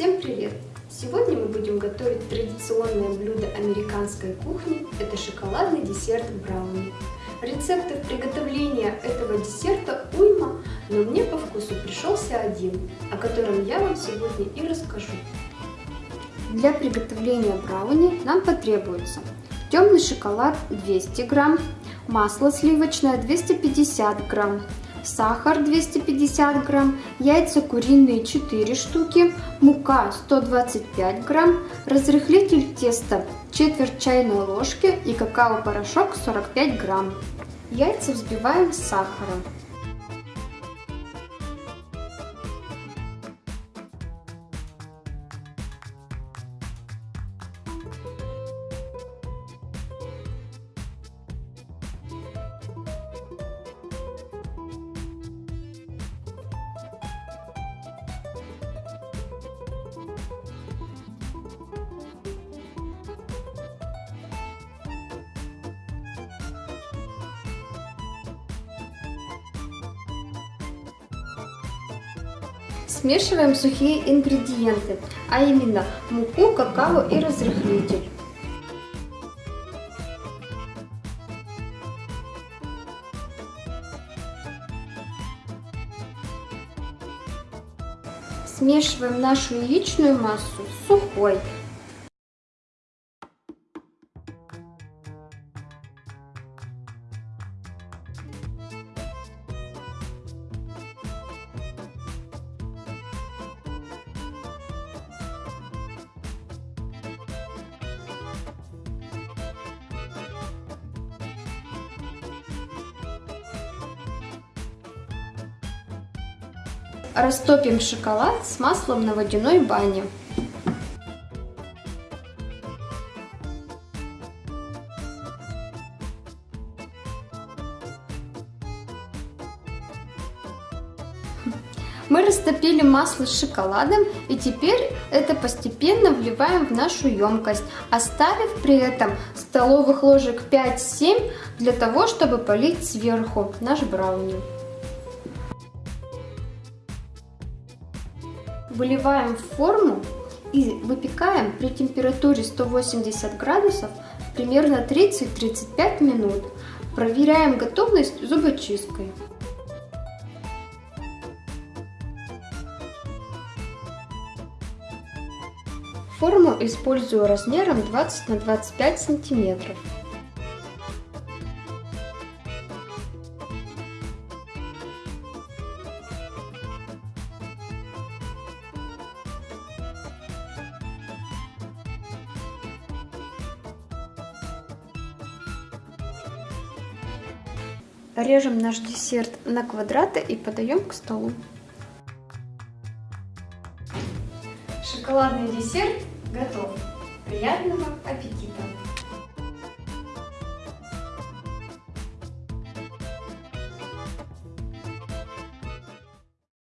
Всем привет! Сегодня мы будем готовить традиционное блюдо американской кухни – это шоколадный десерт брауни. Рецептов приготовления этого десерта уйма, но мне по вкусу пришелся один, о котором я вам сегодня и расскажу. Для приготовления брауни нам потребуется темный шоколад 200 грамм, масло сливочное 250 грамм, сахар 250 грамм, яйца куриные 4 штуки, мука 125 грамм, разрыхлитель теста четверть чайной ложки и какао-порошок 45 грамм. Яйца взбиваем с сахаром. Смешиваем сухие ингредиенты, а именно муку, какао и разрыхлитель. Смешиваем нашу яичную массу с сухой. Растопим шоколад с маслом на водяной бане. Мы растопили масло с шоколадом и теперь это постепенно вливаем в нашу емкость, оставив при этом столовых ложек 5-7 для того, чтобы полить сверху наш брауни. Выливаем в форму и выпекаем при температуре 180 градусов примерно 30-35 минут. Проверяем готовность зубочисткой. Форму использую размером 20 на 25 сантиметров. Режем наш десерт на квадраты и подаем к столу. Шоколадный десерт готов. Приятного аппетита!